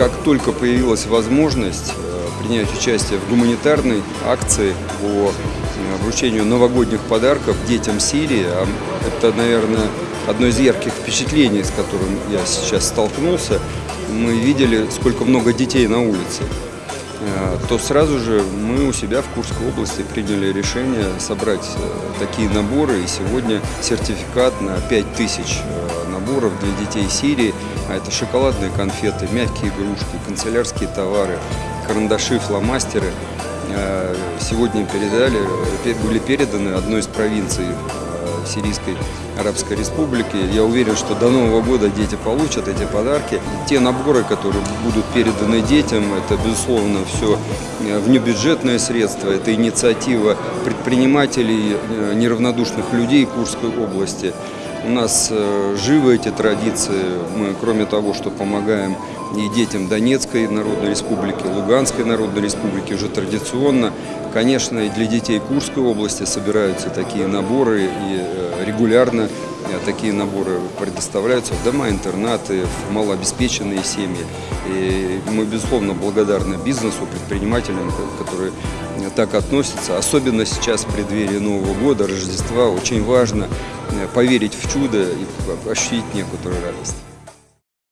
как только появилась возможность э, принять участие в гуманитарной акции по э, вручению новогодних подарков детям Сирии, а это, наверное, одно из ярких впечатлений, с которым я сейчас столкнулся, мы видели, сколько много детей на улице. Э, то сразу же мы у себя в Курской области приняли решение собрать э, такие наборы. И сегодня сертификат на 5000 э, наборов для детей Сирии. А это шоколадные конфеты, мягкие игрушки, канцелярские товары, карандаши, фломастеры. Сегодня передали, были переданы одной из провинций Сирийской Арабской Республики. Я уверен, что до Нового года дети получат эти подарки. Те наборы, которые будут переданы детям, это, безусловно, все э, внебюджетные средства, это инициатива предпринимателей, э, неравнодушных людей Курской области. У нас э, живы эти традиции. Мы, кроме того, что помогаем и детям Донецкой Народной Республики, Луганской Народной Республики, уже традиционно, конечно, и для детей Курской области собираются такие наборы, и э, регулярно такие наборы предоставляются в дома-интернаты, в малообеспеченные семьи. И мы, безусловно, благодарны бизнесу, предпринимателям, которые так относятся. Особенно сейчас, в преддверии Нового года, Рождества, очень важно поверить в чудо и ощутить некоторую радость.